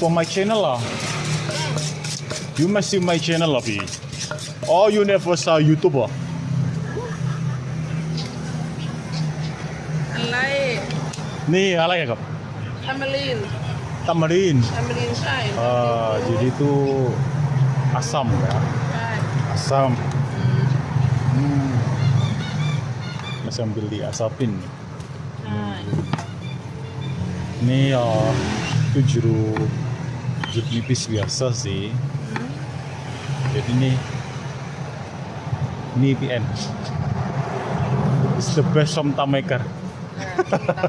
for my channel lah. You must see my channel lah, Pi. Oh, you never saw YouTube ah? Alay. Nih, ala ya kap. Tamalin. Tamarin. Tamalin Chai. Ah, jadi itu asam ya. Asam. Hmm. Sambil diasapin. Chai. Ini ya itu jeruk jeruk nipis biasa sih. Jadi ini ini PN. It's the best somtam maker.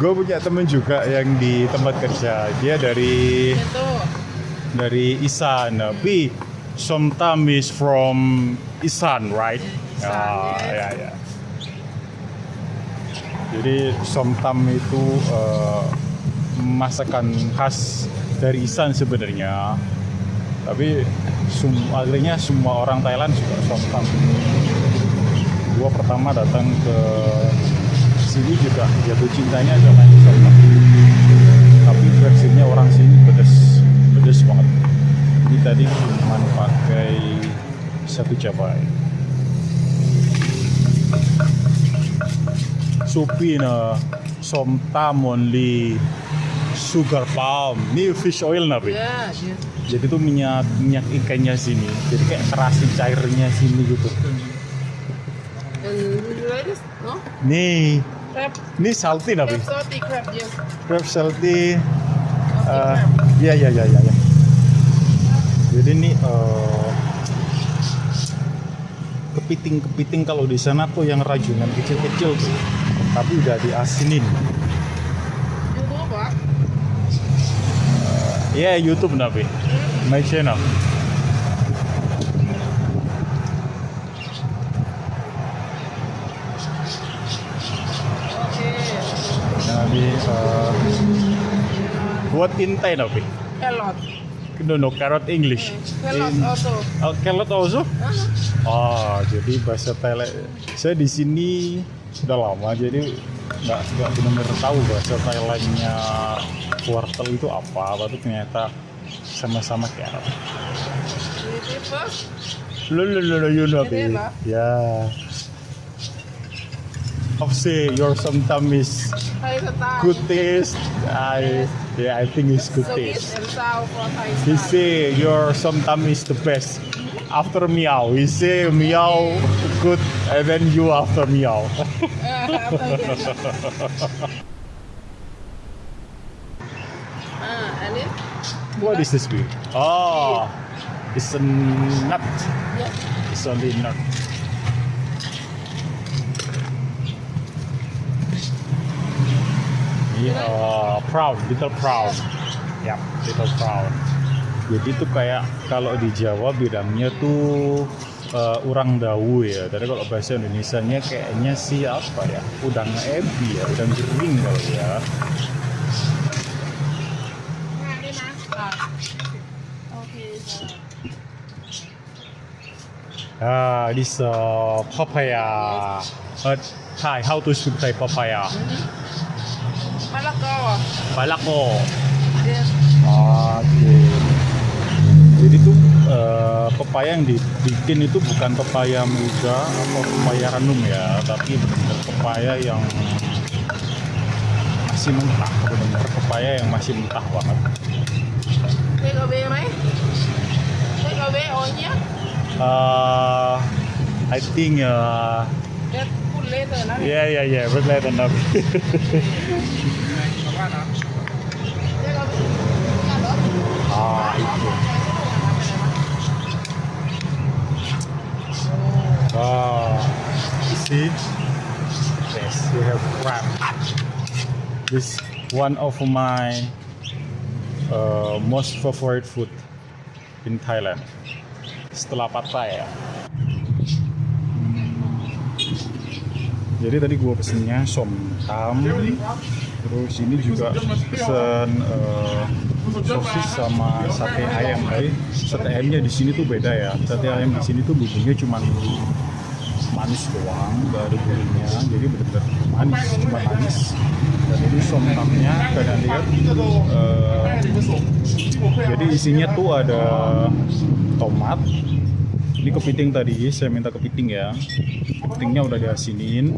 Gue punya temen juga yang di tempat kerja. Dia dari Itu. dari Isan. Tapi somtam is from Isan, right? Isan, yes. ya ya. Jadi somtam itu eh, masakan khas dari Isan sebenarnya. Tapi sum- akhirnya semua orang Thailand suka somtam. Gua pertama datang ke sini juga jatuh cintanya adalah somtam. Tapi versinya orang sini pedes, pedes banget. Ini tadi cuma pakai satu cabai. Supina somtam only sugar palm ini fish oil nabi Ya, dia. jadi tuh minyak minyak ikannya sini jadi kayak kerasin cairnya sini gitu? No? nih Crab. ini salty nabi Crab salty crab, yes. crab salty ya ya ya ya ya jadi ini eh, kepiting-kepiting kalau di sana tuh yang rajungan kecil-kecil tuh tapi udah diasinin YouTube, Pak. Ya YouTube Nabi, my channel. Nabi, uh, what in Thai Nabi? Kelot. No, no, carrot English. Kelot In- also. Oh, carrot also? Ah, Oh, jadi bahasa Thailand. Saya di sini sudah lama, jadi nggak nggak benar-benar tahu bahasa Thailandnya wortel itu apa. Tapi ternyata sama-sama first. Lo lo lo lo you know apa? Yeah. Of say your sometimes is good taste. I yeah I think it's good taste. He say your sometimes is the best. After meow, he say meow good, and then you after meow. Ah, and it? what is this be? Oh, it's a nut. Yeah. It's only nut. Uh, proud, little proud. Ya, little proud. Jadi itu kayak kalau di Jawa bilangnya tuh uh, urang dawu ya. Tapi kalau bahasa Indonesianya kayaknya sih apa ya? Udang ebi ya, udang kering kalau ya. Ah. Okay. Ah, this uh, papaya. Uh, Thai, how to Thai papaya? Malako. Palako. Yes. Oke. Jadi uh, pepaya yang dibikin itu bukan pepaya muda atau pepaya ranum ya tapi benar-benar pepaya yang masih mentah benar-benar pepaya yang masih mentah banget. Uh, I think uh, yeah yeah yeah red leather nah. see, yes, we have crab. This one of my uh, most favorite food in Thailand. Setelah pad thai ya. Jadi tadi gua pesennya somtam, terus ini juga pesen eh, sosis sama sate ayam. Tapi sate ayamnya di sini tuh beda ya. Sate ayam di sini tuh bumbunya cuma manis doang ada gurihnya jadi benar-benar manis cuma manis. Dan ini somtamnya kalian lihat. Eh, jadi isinya tuh ada tomat. Ini kepiting tadi saya minta kepiting ya. Kepitingnya udah diasinin.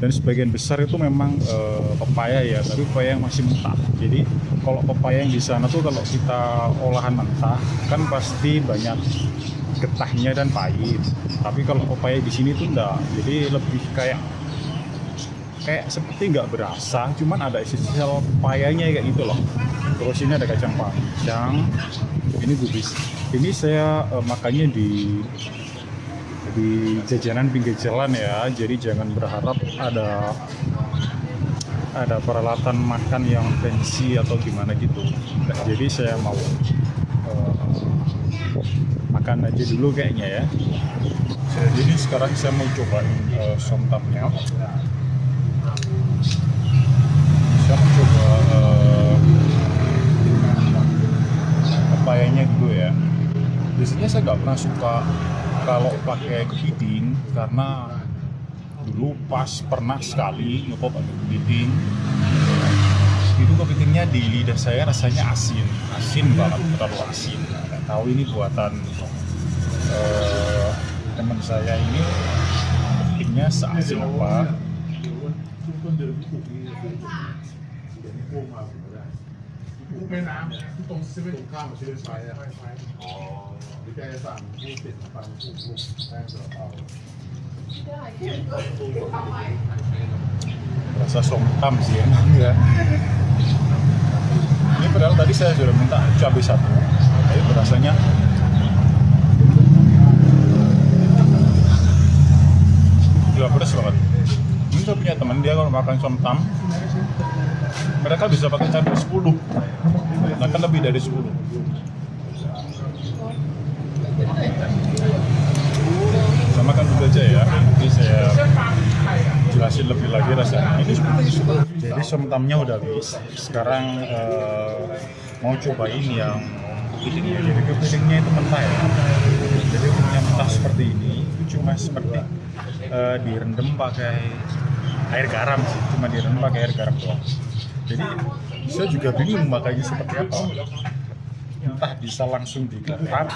Dan sebagian besar itu memang eh, pepaya ya tapi pepaya yang masih mentah. Jadi kalau pepaya yang di sana tuh kalau kita olahan mentah kan pasti banyak getahnya dan pahit. Tapi kalau pepaya di sini tuh enggak. Jadi lebih kayak kayak seperti nggak berasa cuman ada sisa pepayanya kayak gitu loh. Terus ini ada kacang panjang ini gubis. Ini saya eh, makannya di di jajanan pinggir jalan ya. Jadi jangan berharap ada ada peralatan makan yang fancy atau gimana gitu. Nah, jadi saya mau eh, makan aja dulu kayaknya ya. Jadi sekarang saya mau cobain eh, somtamnya saya mau coba eh, pepayanya dulu ya. Biasanya saya nggak pernah suka kalau pakai kepiting karena dulu pas pernah sekali nyoba pakai kepiting. Itu kepitingnya di lidah saya rasanya asin. Asin banget terlalu asin tahu ini buatan uh, teman saya ini bikinnya seasin apa rasa somtam sih emang ya ini padahal tadi saya sudah minta cabai satu tapi rasanya gila pedas banget. Ini saya punya teman dia kalau makan somtam mereka bisa pakai cabai 10 bahkan lebih dari 10 saya makan dulu aja ya nanti saya jelasin lebih lagi rasanya ini seperti jadi somtamnya udah habis. Sekarang eh, mau cobain yang kepitingnya jadi kepitingnya itu mentah ya. Jadi kepitingnya mentah seperti ini. Itu cuma seperti eh, direndam pakai air garam sih. Cuma direndam pakai air garam doang. Jadi saya juga bingung makanya seperti apa. Entah bisa langsung digarap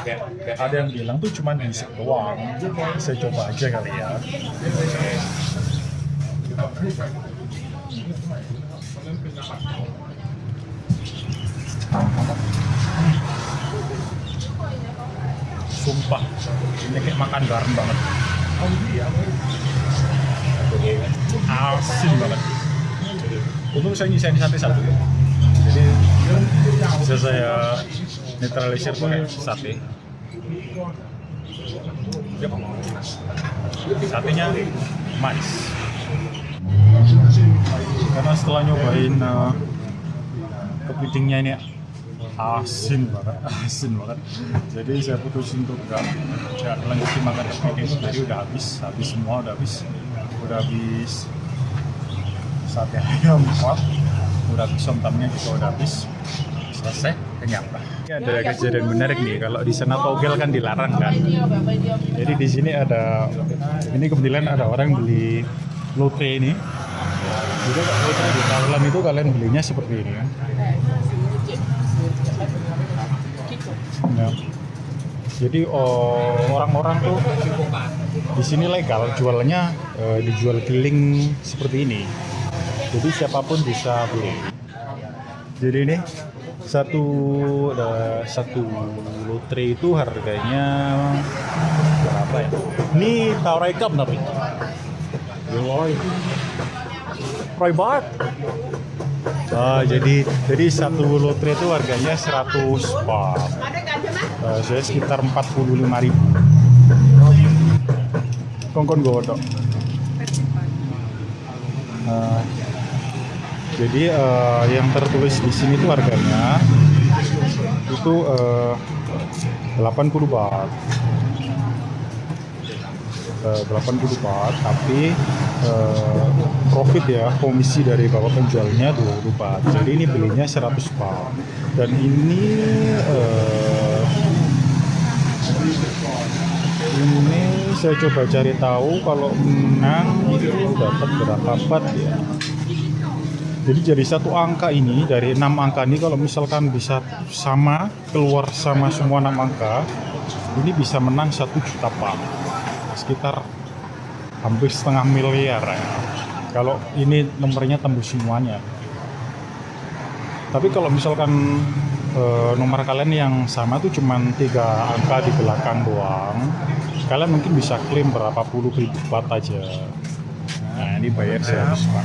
ada yang bilang tuh cuma diisep doang. Saya coba aja kali ya sumpah ini kayak makan garam banget. Asin banget. Untung saya nyisain sate satu jadi bisa saya netralisir pakai sate. Yap. satenya manis karena setelah nyobain uh, kepitingnya ini asin banget asin banget. Jadi saya putusin untuk enggak enggak lanjutin makan kepiting jadi udah habis habis semua udah habis. Udah habis sate ayam empat udah habis somtamnya juga udah habis. Selesai kenyang. Lah ini ada kejadian menarik nih kalau di sana togel kan dilarang kan. Jadi di sini ada ini kebetulan ada orang beli lotre ini jadi di Thailand itu kalian belinya seperti ini kan Ya. Jadi oh, orang-orang tuh di sini legal jualannya eh, dijual keliling seperti ini. Jadi siapa pun bisa beli. Jadi ini satu ada satu lotre itu harganya berapa ya? Ini cup berapa? Roy Bart. Ah, jadi jadi satu lotre itu harganya 100 baht. Eh, saya sekitar 45 ribu. Kongkon godok. Eh, jadi eh, yang tertulis di sini tuh harganya itu eh, 80 baht. Eh, 80 baht, tapi eh, profit ya komisi dari bapak penjualnya 20 baht. Jadi ini belinya 100 baht. Dan ini eh, ini saya coba cari tahu kalau menang itu dapat berapa bat ya. Jadi jadi satu angka ini dari enam angka ini kalau misalkan bisa sama keluar sama semua enam angka ini bisa menang satu juta pak sekitar hampir setengah miliar ya. Kalau ini nomornya tembus semuanya. Tapi kalau misalkan eh, nomor kalian yang sama tuh cuman tiga angka di belakang doang, kalian mungkin bisa klaim berapa puluh ribu bat aja. Nah ini bayar 100 pak.